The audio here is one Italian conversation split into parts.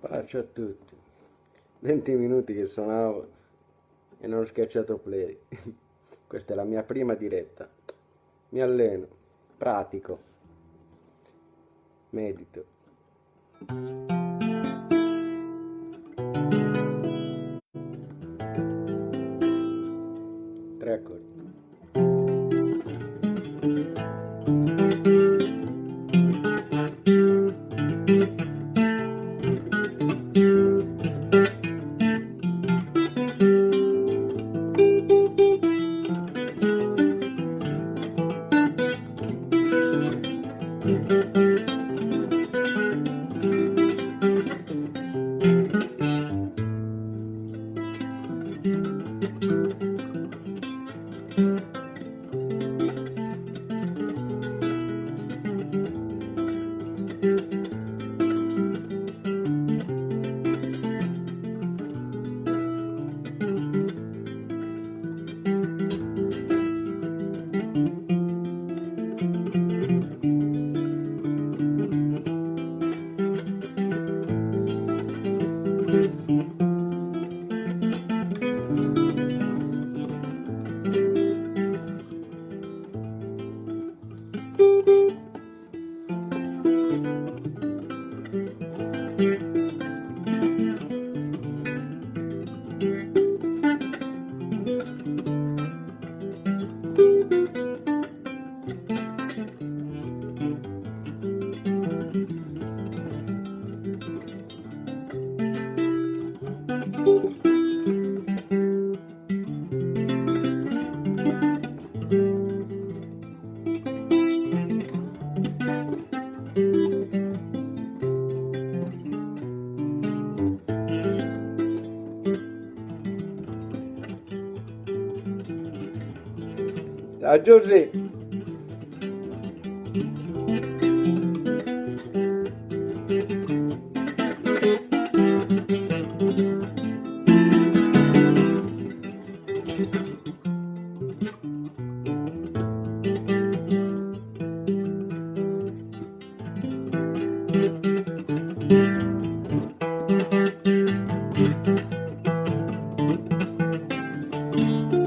Pace a tutti. 20 minuti che suonavo e non ho schiacciato play. Questa è la mia prima diretta. Mi alleno, pratico, medito. adultery. Música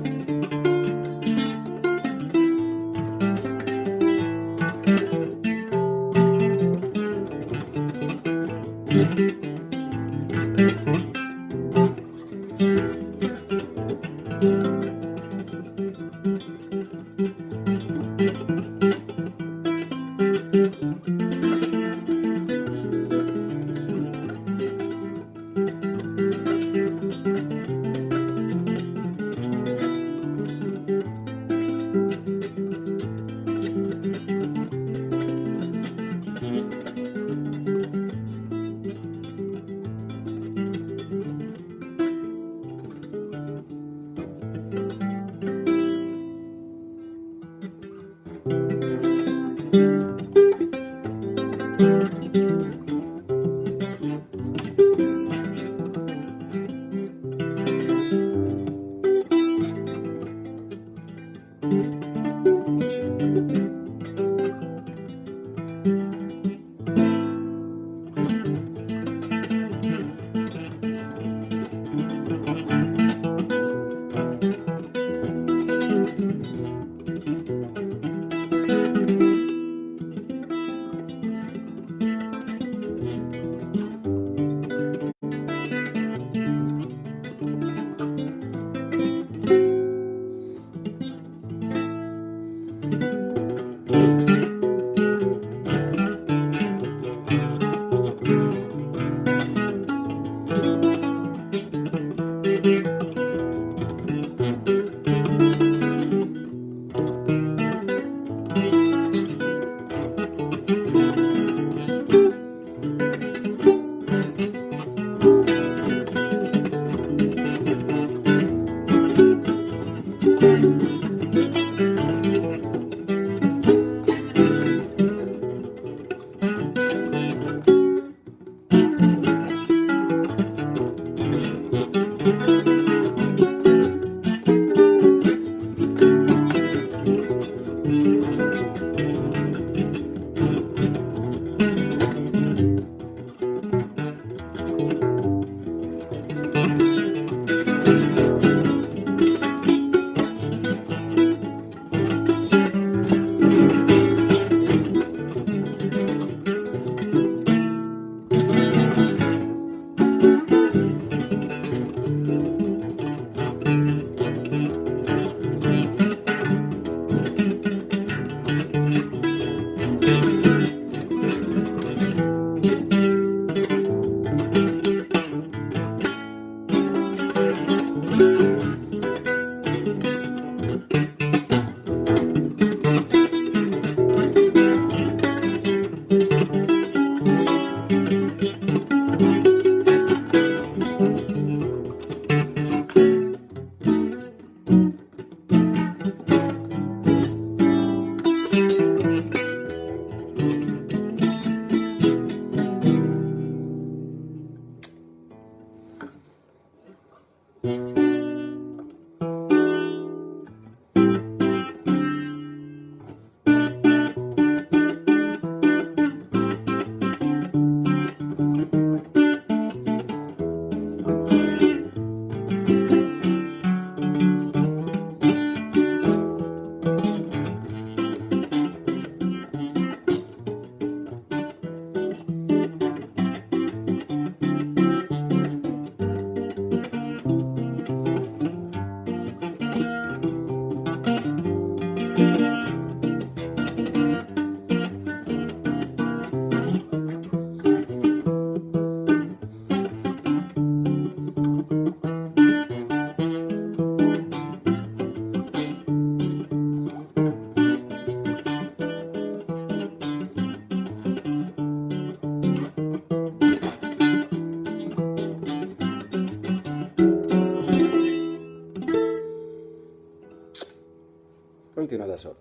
continua da solo.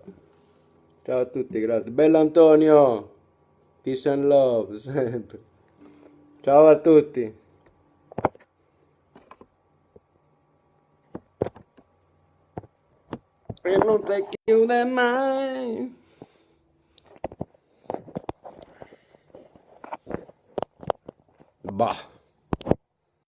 Ciao a tutti, grazie. Bello Antonio! Peace and love, sempre. Ciao a tutti. E non si chiude mai. Bah.